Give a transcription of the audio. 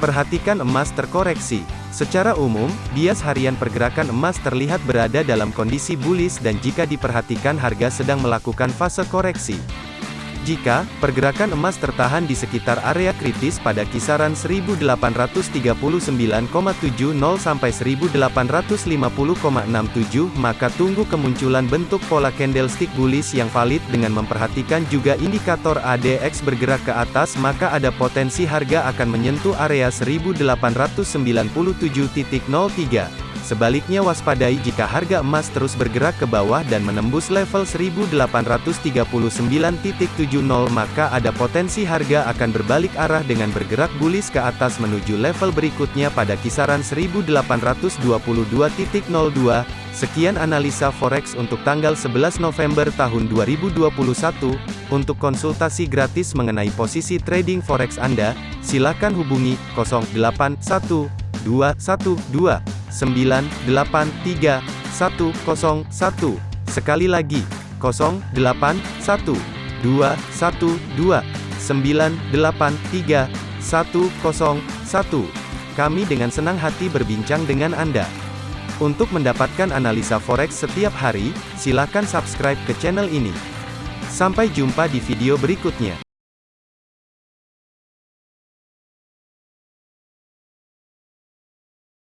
Perhatikan emas terkoreksi. Secara umum, bias harian pergerakan emas terlihat berada dalam kondisi bullish dan jika diperhatikan harga sedang melakukan fase koreksi. Jika pergerakan emas tertahan di sekitar area kritis pada kisaran 1839,70 sampai 1850,67 maka tunggu kemunculan bentuk pola candlestick bullish yang valid dengan memperhatikan juga indikator ADX bergerak ke atas maka ada potensi harga akan menyentuh area 1897.03. Sebaliknya waspadai jika harga emas terus bergerak ke bawah dan menembus level 1839.70 maka ada potensi harga akan berbalik arah dengan bergerak bullish ke atas menuju level berikutnya pada kisaran 1822.02. Sekian analisa forex untuk tanggal 11 November tahun 2021. Untuk konsultasi gratis mengenai posisi trading forex Anda, silakan hubungi 081212 983 101. Sekali lagi, 081 212 983 101. Kami dengan senang hati berbincang dengan Anda. Untuk mendapatkan analisa forex setiap hari, silakan subscribe ke channel ini. Sampai jumpa di video berikutnya.